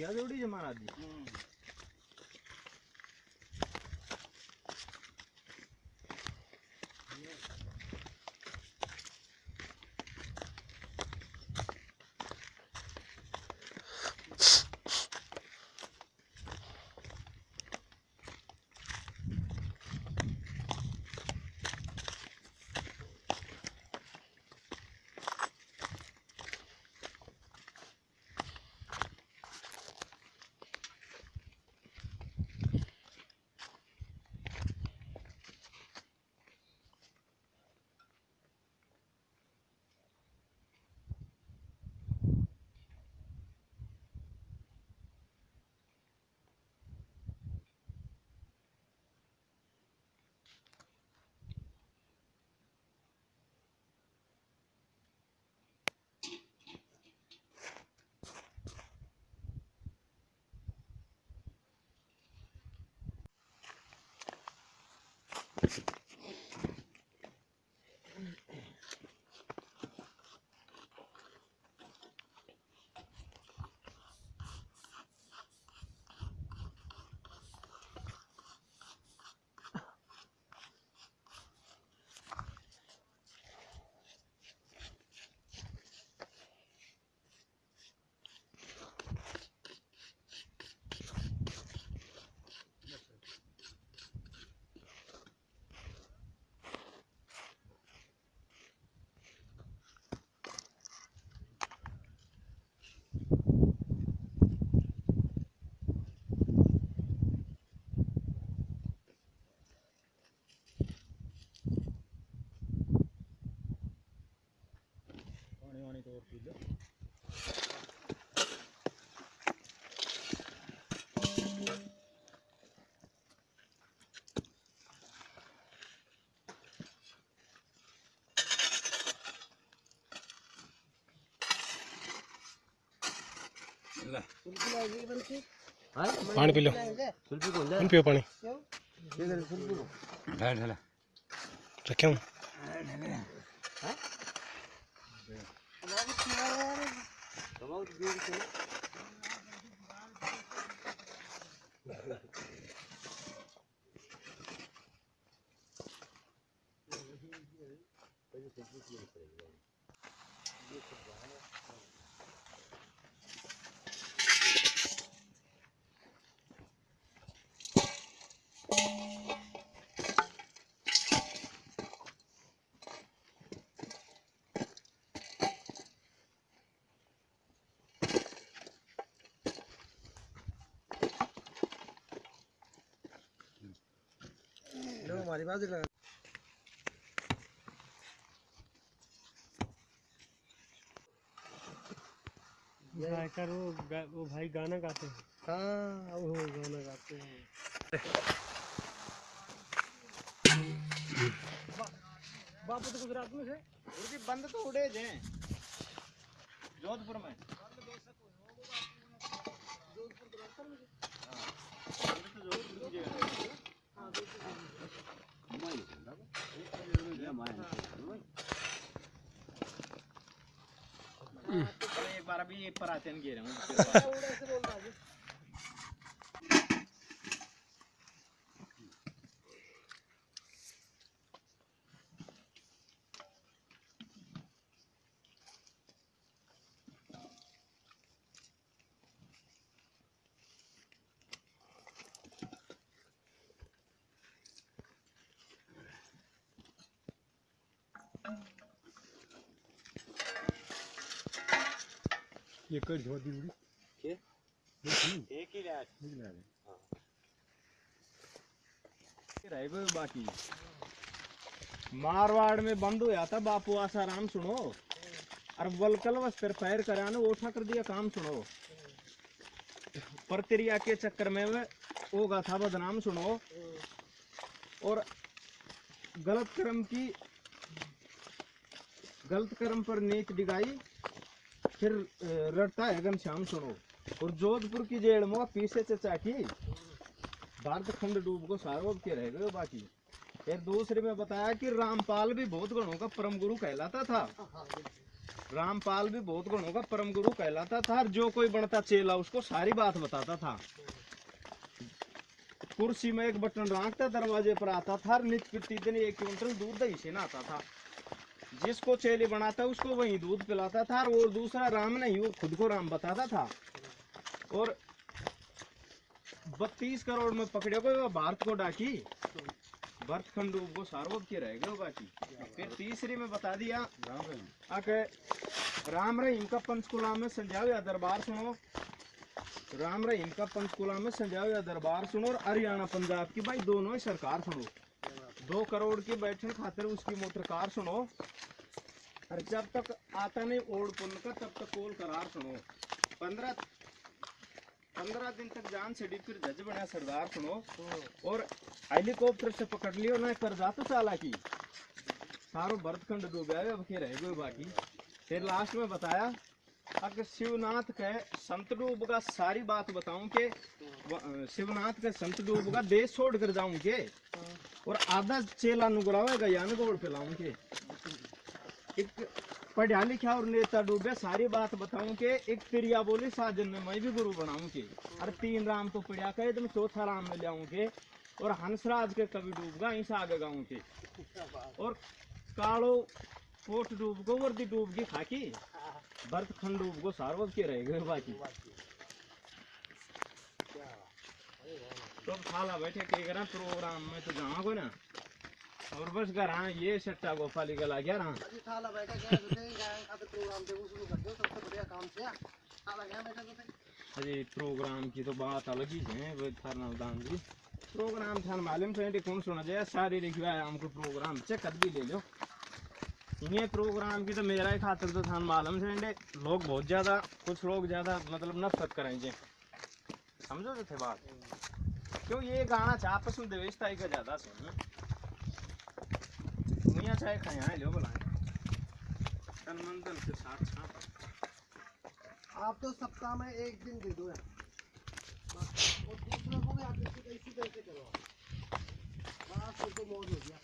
या जोड़ी जमाना दी पानी पी लो पानी पियो पानी कर रखे हूँ दबाओ तो से हमारी बात लगा गायकर वो वो भाई गाना गाते हैं। हाँ वो गाना गाते हैं। बापू तो गुजरात में उनकी बंद तो उड़े जे जोधपुर में। एक बार अभी पर आते हैं गिरे हूँ ये कर झोड़ दी उड़ी। के? एक ही रहा। रह गए बाकी। मारवाड़ में बंद हुआ था बापू आसाराम सुनो। और वलकल वस्त्र पैर करा ने उठा कर दिया काम सुनो। प्रक्रिया के चक्कर में वे होगा था बदनाम सुनो। और गलत कर्म की गलत कर्म पर नीच डिगाई फिर रटता है घनश्याम सुनो। और जोधपुर की जेल में पीछे चचा की भारत खंड डूब को सारोब के रह गए बाकी। फिर दूसरे में बताया कि रामपाल भी बहुत गणों का परम गुरु कहलाता था। रामपाल भी बहुत गुणों का परम गुरु कहलाता था और जो कोई बनता चेला, उसको सारी बात बताता था। कुर्सी में एक बटन रखता, दरवाजे पर आता था नित प्रतिदिन एक क्विंटल दूध दही से नहाता था। जिसको चेले बनाता, उसको वही दूध पिलाता था, और दूसरा राम नहीं, वो खुद को राम बताता था। और बत्तीस करोड़ में पकड़े गए भारत को डाकी। भरत खंडू को सार्वभ के रह गए बाकी। फिर तीसरी में बता दिया, आके राम रहीम का पंचकुला में संजाओ या दरबार सुनो। राम रहीम का पंचकुला में संजाओ या दरबार सुनो, और हरियाणा, पंजाब की भाई, दोनों ही सरकार सुनो। दो करोड़ की बैठन खातिर उसकी मोटर कार सुनो। और जब तक आता नहीं ओढ़ पुन का, तब तक कोल करार सुनो। पंद्रह पंद्रह दिन तक जान से फिर जज बना, सरदार सुनो। और हेलीकॉप्टर से पकड़ लियो ना कर जा तो चाला की। सारो भरतखंड डूबा है अब के रह गए बाकी। फिर लास्ट में बताया, अगर शिवनाथ के संत डूब का सारी बात बताऊँ के शिवनाथ के संत डूब का देश छोड़ कर जाऊँ के, और आधा चेला नुगरावेगा यानी गोड़ पिलाऊं के। एक पढ़ा लिखा और नेता डूबे, सारी बात बताऊँ के एक प्रिया बोली, साजन में मैं भी गुरु बनाऊँ के अरे तीन राम तो पढ़ा कहे तुम चौथा राम में लाऊं के और हंसराज के कवि डूब गए ऐसा आगे गाऊं के और कालो कोट डूब गो वर्दी डूब गई खाकी। भरत खंड डूब गो सार्वज के रह गए बाकी। तो खाला बैठे के करा प्रोग्राम में तो जाओ ना। और बस घर हाँ ये सट्टा गोपाली का लग गया रहा अजी थाला बैठा गया तो का तो प्रोग्राम देखो शुरू कर दो सबसे बढ़िया काम से थाला गया बैठा तो अरे प्रोग्राम की तो बात अलग ही है वो थारना दान जी। प्रोग्राम था मालूम से कौन सुना जाए सारी लिखवा है हमको प्रोग्राम चेक कर भी ले लो। ये प्रोग्राम की तो मेरा ही खातिर तो थान मालूम से इंडे लोग बहुत ज़्यादा कुछ लोग ज़्यादा मतलब नफरत करेंगे समझो तो थे बात? क्यों ये गाना चाह आपस में देवेशता का ज़्यादा सुन। मियाँ चाहे खाए यहाँ लो बोला। तन मन के साथ साथ आप तो सप्ताह में एक दिन दे दो यार। और दूसरों को भी आप इसी तरीके से करो बस तो मौज हो गया।